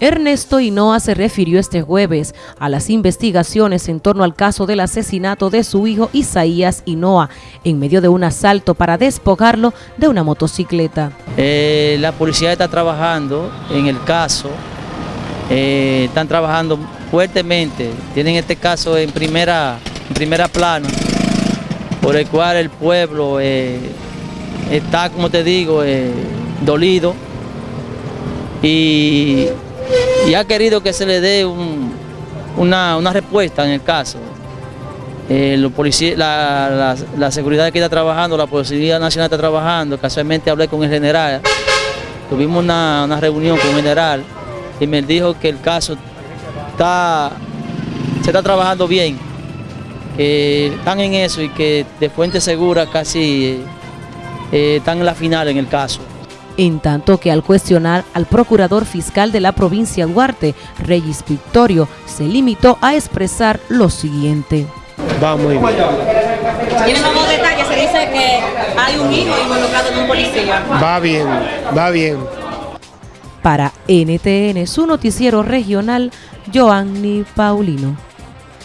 Ernesto Hinoa se refirió este jueves a las investigaciones en torno al caso del asesinato de su hijo Isaías Hinoa en medio de un asalto para despojarlo de una motocicleta. Eh, la policía está trabajando en el caso, eh, están trabajando fuertemente, tienen este caso en primera, en primera plana, por el cual el pueblo eh, está, como te digo, dolido y y ha querido que se le dé una, respuesta en el caso. Eh, la, seguridad que está trabajando, la Policía Nacional está trabajando, casualmente hablé con el general, tuvimos una, reunión con el general y me dijo que el caso está, se está trabajando bien, que están en eso y que de fuente segura casi eh, están en la final en el caso en tanto que al cuestionar al procurador fiscal de la provincia Duarte, Reyes Victorio, se limitó a expresar lo siguiente. Va muy bien. ¿Tiene nuevos detalles? Se dice que hay un hijo involucrado en un policía. Va bien, va bien. Para NTN, su noticiero regional, Joanny Paulino.